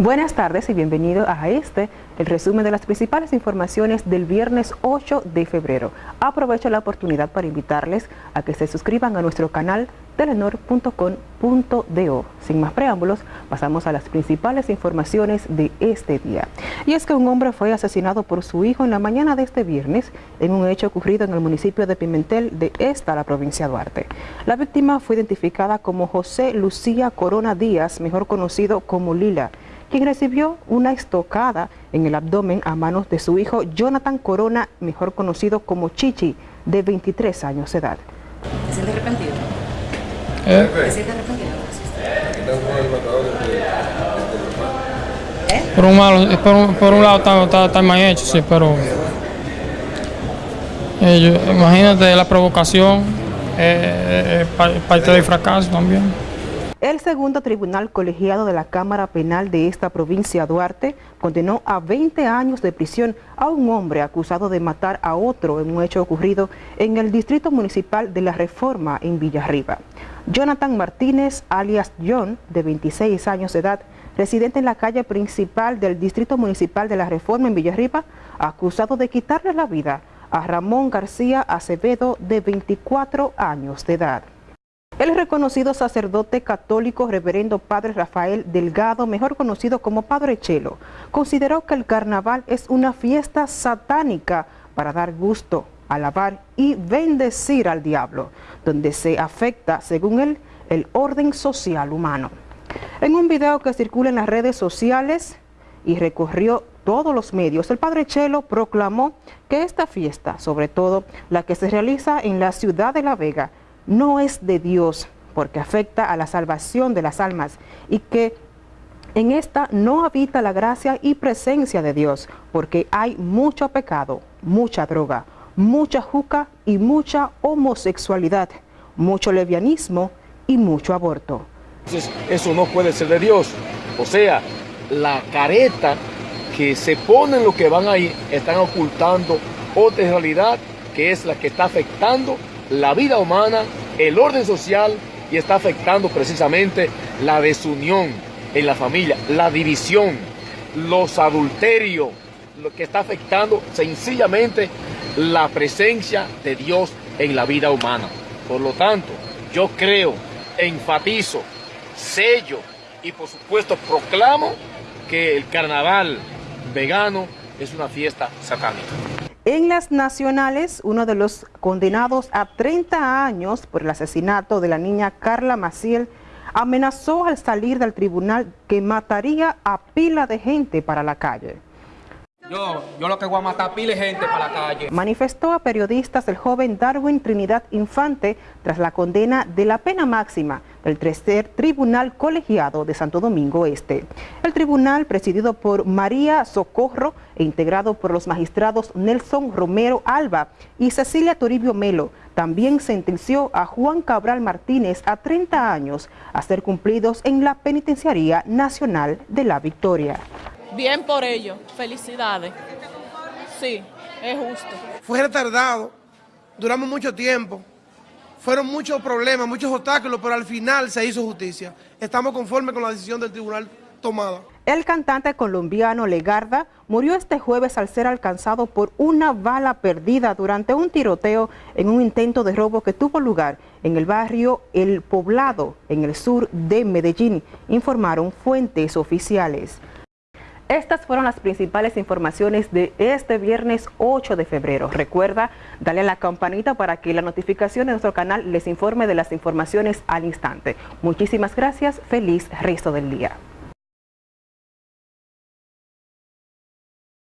Buenas tardes y bienvenido a este, el resumen de las principales informaciones del viernes 8 de febrero. Aprovecho la oportunidad para invitarles a que se suscriban a nuestro canal telenor.com.do. Sin más preámbulos, pasamos a las principales informaciones de este día. Y es que un hombre fue asesinado por su hijo en la mañana de este viernes en un hecho ocurrido en el municipio de Pimentel de esta, la provincia de Duarte. La víctima fue identificada como José Lucía Corona Díaz, mejor conocido como Lila quien recibió una estocada en el abdomen a manos de su hijo Jonathan Corona, mejor conocido como Chichi, de 23 años de edad. ¿Se siente arrepentido? ¿Eh? ¿Se siente arrepentido? ¿Eh? Por un, malo, por, un, por un lado está, está, está, mal hecho, sí, pero eh, imagínate la provocación, eh, parte del fracaso también. El segundo tribunal colegiado de la Cámara Penal de esta provincia, Duarte, condenó a 20 años de prisión a un hombre acusado de matar a otro en un hecho ocurrido en el Distrito Municipal de la Reforma en Villarriba. Jonathan Martínez, alias John, de 26 años de edad, residente en la calle principal del Distrito Municipal de la Reforma en Villarriba, acusado de quitarle la vida a Ramón García Acevedo, de 24 años de edad. El reconocido sacerdote católico reverendo Padre Rafael Delgado, mejor conocido como Padre Chelo, consideró que el carnaval es una fiesta satánica para dar gusto, alabar y bendecir al diablo, donde se afecta, según él, el orden social humano. En un video que circula en las redes sociales y recorrió todos los medios, el Padre Chelo proclamó que esta fiesta, sobre todo la que se realiza en la ciudad de La Vega, no es de Dios porque afecta a la salvación de las almas y que en esta no habita la gracia y presencia de Dios porque hay mucho pecado, mucha droga, mucha juca y mucha homosexualidad, mucho levianismo y mucho aborto. Entonces, eso no puede ser de Dios. O sea, la careta que se ponen los que van ahí están ocultando otra realidad que es la que está afectando la vida humana, el orden social y está afectando precisamente la desunión en la familia, la división, los adulterios, lo que está afectando sencillamente la presencia de Dios en la vida humana. Por lo tanto, yo creo, enfatizo, sello y por supuesto proclamo que el carnaval vegano es una fiesta satánica. En las nacionales, uno de los condenados a 30 años por el asesinato de la niña Carla Maciel amenazó al salir del tribunal que mataría a pila de gente para la calle. Yo, yo lo que voy a matar pile gente para la calle. Manifestó a periodistas el joven Darwin Trinidad Infante tras la condena de la pena máxima del tercer tribunal colegiado de Santo Domingo Este. El tribunal, presidido por María Socorro e integrado por los magistrados Nelson Romero Alba y Cecilia Toribio Melo, también sentenció a Juan Cabral Martínez a 30 años a ser cumplidos en la Penitenciaría Nacional de la Victoria. Bien por ello, felicidades. Sí, es justo. Fue retardado, duramos mucho tiempo, fueron muchos problemas, muchos obstáculos, pero al final se hizo justicia. Estamos conformes con la decisión del tribunal tomada. El cantante colombiano Legarda murió este jueves al ser alcanzado por una bala perdida durante un tiroteo en un intento de robo que tuvo lugar en el barrio El Poblado, en el sur de Medellín, informaron fuentes oficiales. Estas fueron las principales informaciones de este viernes 8 de febrero. Recuerda darle a la campanita para que la notificación de nuestro canal les informe de las informaciones al instante. Muchísimas gracias. Feliz resto del día.